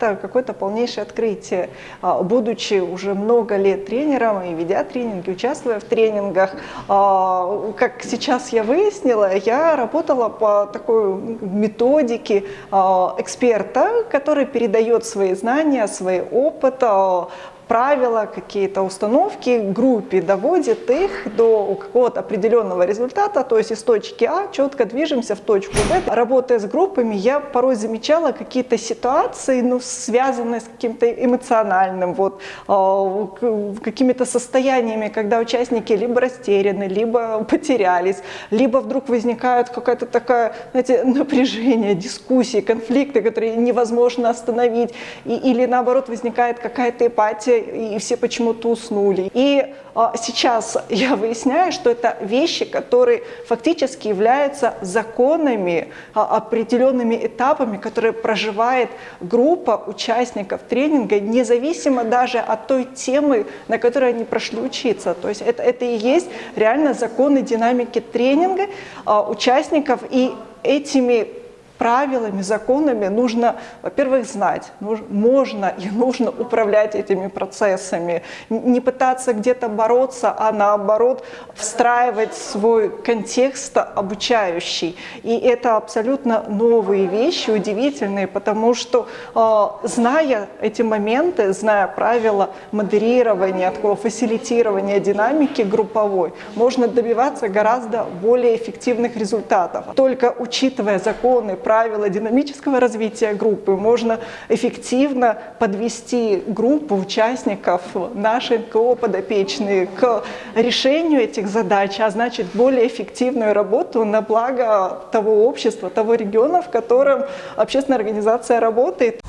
это какое-то полнейшее открытие. А, будучи уже много лет тренером и ведя тренинги, участвуя в тренингах, а, как сейчас я выяснила, я работала по такой методике а, эксперта, который передает свои знания, свой опыт, правила, какие-то установки группе, доводит их до какого-то определенного результата, то есть из точки А четко движемся в точку Б. Работая с группами, я порой замечала какие-то ситуации, ну, связанные с каким-то эмоциональным, вот, э, какими-то состояниями, когда участники либо растеряны, либо потерялись, либо вдруг возникает какая-то такая, знаете, напряжение, дискуссии, конфликты, которые невозможно остановить, и, или наоборот возникает какая-то эпатия, и все почему-то уснули. И а, сейчас я выясняю, что это вещи, которые фактически являются законами, а, определенными этапами, которые проживает группа участников тренинга, независимо даже от той темы, на которой они прошли учиться. То есть это, это и есть реально законы динамики тренинга а, участников, и этими правилами, законами нужно, во-первых, знать, можно и нужно управлять этими процессами, не пытаться где-то бороться, а наоборот встраивать свой контекст обучающий. И это абсолютно новые вещи, удивительные, потому что, а, зная эти моменты, зная правила модерирования, такого фасилитирования динамики групповой, можно добиваться гораздо более эффективных результатов. Только учитывая законы, правила динамического развития группы можно эффективно подвести группу участников, наши НКО подопечные, к решению этих задач, а значит более эффективную работу на благо того общества, того региона, в котором общественная организация работает.